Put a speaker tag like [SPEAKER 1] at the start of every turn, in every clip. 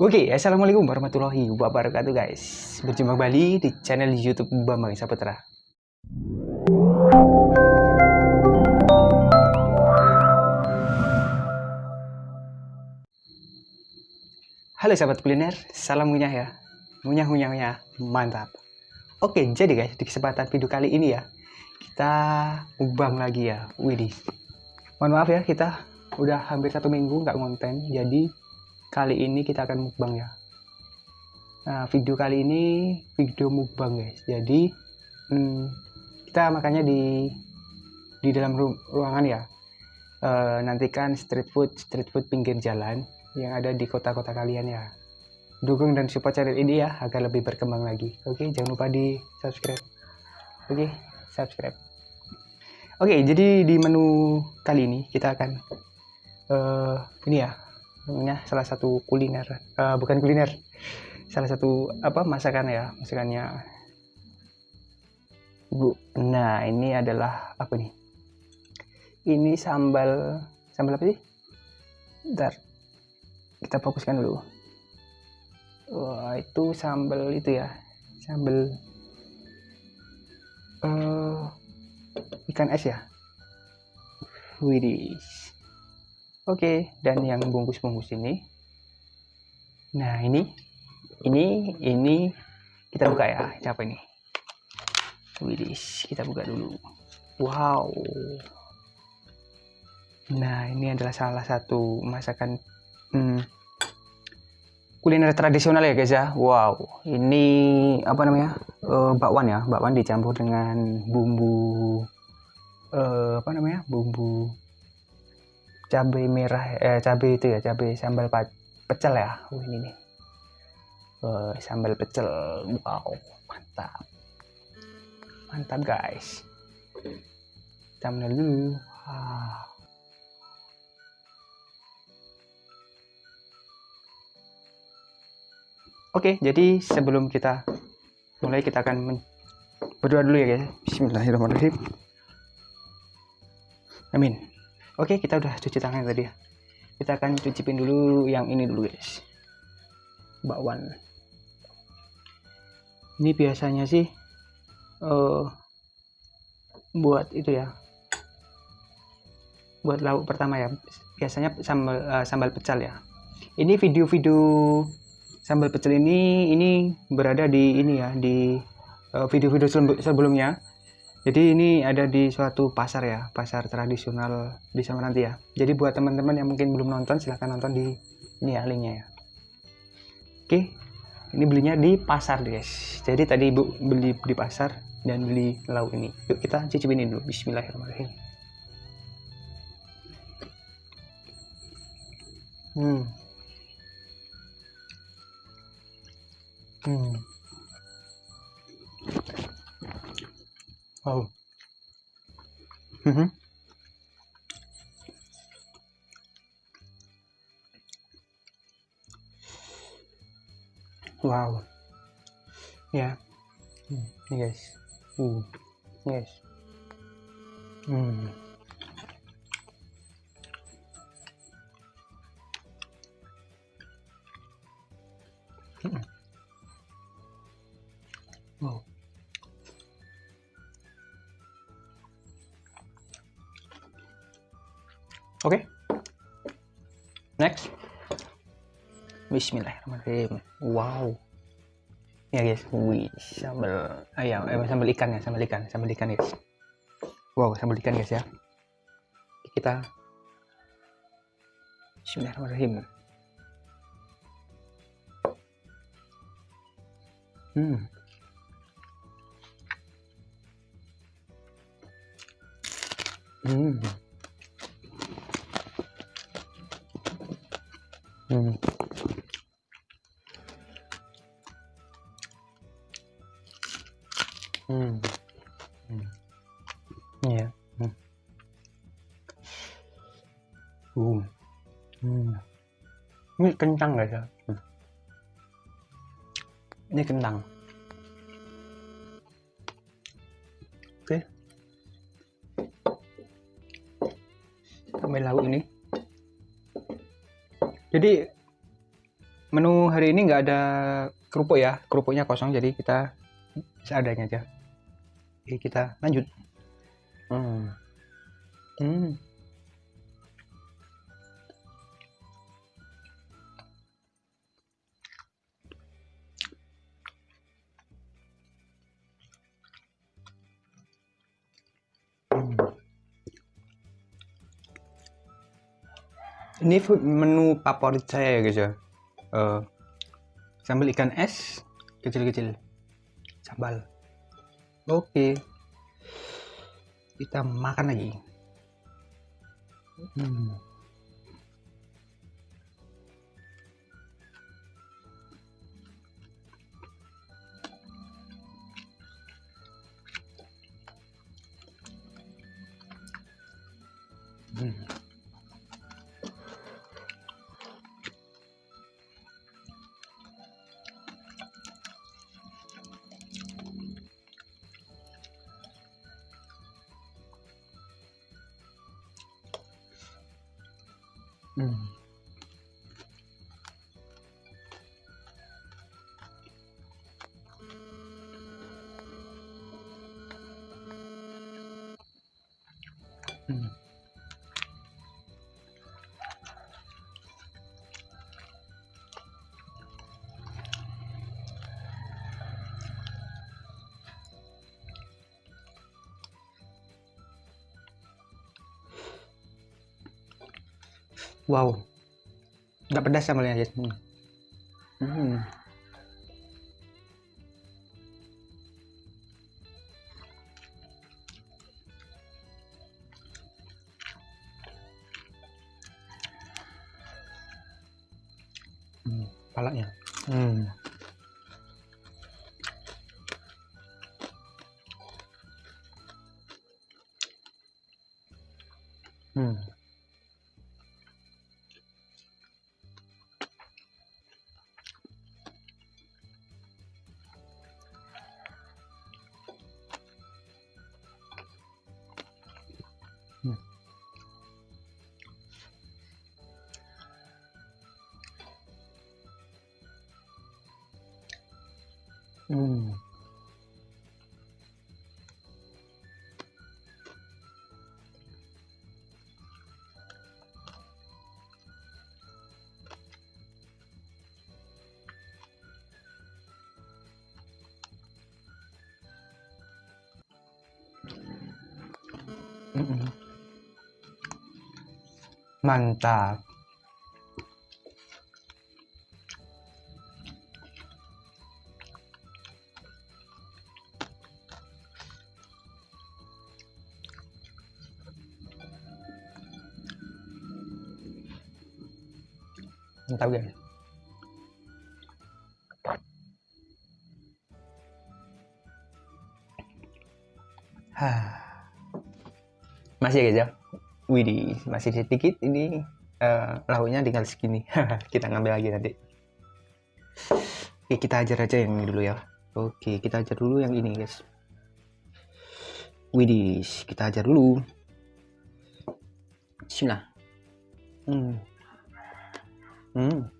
[SPEAKER 1] Oke, assalamualaikum warahmatullahi wabarakatuh guys. Berjumpa kembali di channel YouTube Bambang Saputra. Halo sahabat kuliner, salam ngunyah ya. Ngunyah ngunyah ngunyah, mantap. Oke, jadi guys, di kesempatan video kali ini ya, kita ubang lagi ya. Widih. Mohon maaf ya, kita udah hampir satu minggu nggak ngonten, jadi kali ini kita akan mukbang ya. Nah, video kali ini video mukbang guys. Jadi hmm, kita makanya di di dalam ru ruangan ya. E, nantikan street food street food pinggir jalan yang ada di kota-kota kalian ya. Dukung dan support channel ini ya agar lebih berkembang lagi. Oke, jangan lupa di subscribe. Oke, subscribe. Oke, jadi di menu kali ini kita akan uh, ini ya, namanya salah satu kuliner, uh, bukan kuliner, salah satu apa masakan ya, masakannya Bu. Nah, ini adalah apa nih? Ini sambal sambal apa sih? Bentar, kita fokuskan dulu wah itu sambal itu ya sambal uh, ikan es ya widih oke dan yang bungkus-bungkus ini. Nah ini ini ini kita buka ya. Siapa ini? Widih kita buka dulu. Wow. Nah ini adalah salah satu masakan hmm, kuliner tradisional ya guys ya. Wow. Ini apa namanya? Uh, bakwan ya. Bakwan dicampur dengan bumbu uh, apa namanya? Bumbu cabai merah eh cabai itu ya cabai sambal pecel ya oh, ini nih uh, sambal pecel wow mantap mantap guys kita dulu ah. Oke, jadi sebelum kita mulai kita akan berdoa dulu ya guys. Bismillahirrahmanirrahim. Amin. Oke, kita udah cuci tangan tadi ya. Kita akan cucipin dulu yang ini dulu guys. Bakwan. Ini biasanya sih uh, buat itu ya. Buat lauk pertama ya. Biasanya sambal uh, sambal pecel ya. Ini video-video sambal pecel ini ini berada di ini ya di eh, video-video uh, sebelumnya jadi ini ada di suatu pasar ya pasar tradisional di nanti ya. Jadi buat teman-teman yang mungkin belum nonton silahkan nonton di ini ya linknya ya. Oke ini belinya di pasar guys. Jadi tadi ibu beli di pasar dan beli lauk ini. Yuk kita cicipin ini dulu. Bismillahirrahmanirrahim. Hmm. Hmm. Oh. Mm-hmm. Wow. Yeah. Mm. Yes. Mm. Yes. Mm. Oke. Okay. Next. Bismillahirrahmanirrahim. Wow. Ya guys, wih, sambal ayam, eh, sambal ikan ya, sambal ikan, sambal ikan guys. Wow, sambal ikan guys ya. Kita Bismillahirrahmanirrahim. Hmm. Hmm. Hmm. Hmm. Iya. Hmm. Uh. Hmm. Ini kencang guys ya. Hmm. Ini kentang. sampai lauk ini jadi menu hari ini nggak ada kerupuk ya kerupuknya kosong jadi kita seadanya aja oke kita lanjut hmm. Hmm. ini menu favorit saya ya guys ya uh, sambal ikan es kecil-kecil sambal oke kita makan lagi. Hmm. Hmm. wow nggak pedas sambalnya guys hmm. Hmm. Hmm, palanya hmm. Hmm. Hmm. Mantap. Mantap guys masih ya guys ya Widih masih sedikit ini uh, lauknya tinggal segini. Kita ngambil lagi nanti. Oke kita ajar aja yang ini dulu ya oke kita ajar dulu yang ini guys. Widih kita ajar dulu. Bismillah. Hmm. Hmm.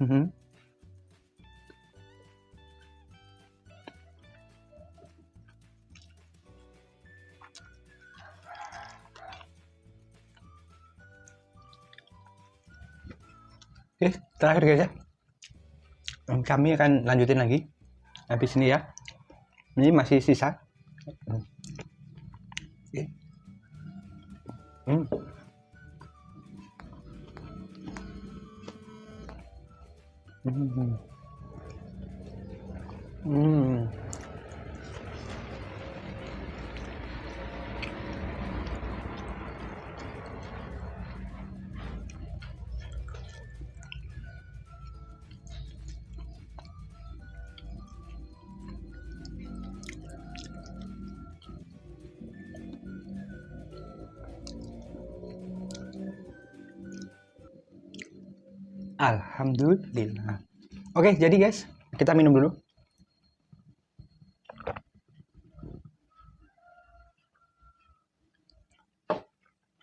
[SPEAKER 1] Mhm. Oke, terakhir guys ya. Kami akan lanjutin lagi habis ini ya. Ini masih sisa. Oke. Hmm. Hmm. Hmm. Alhamdulillah. Oke, jadi guys, kita minum dulu.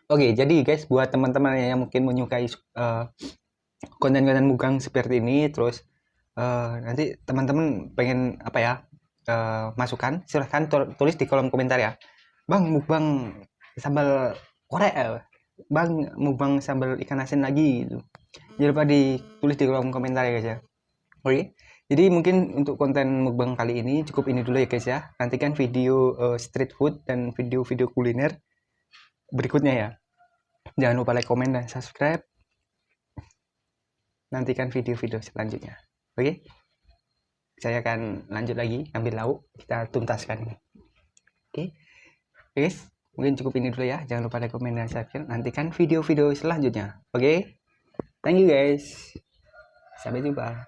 [SPEAKER 1] Oke, jadi guys, buat teman-teman yang mungkin menyukai uh, konten-konten mugang seperti ini, terus uh, nanti teman-teman pengen apa ya uh, masukan, silahkan tulis di kolom komentar ya. Bang, mukbang sambal Korea, bang, mukbang sambal ikan asin lagi, gitu. Jangan lupa ditulis di kolom komentar ya guys ya. Oke, jadi mungkin untuk konten mukbang kali ini cukup ini dulu ya guys ya. Nantikan video uh, street food dan video-video kuliner berikutnya ya. Jangan lupa like, komen, dan subscribe. Nantikan video-video selanjutnya. Oke? Saya akan lanjut lagi ambil lauk. Kita tuntaskan. Oke? Okay? Guys, mungkin cukup ini dulu ya. Jangan lupa like, komen, dan subscribe. Nantikan video-video selanjutnya. Oke? Thank you guys. Sampai jumpa.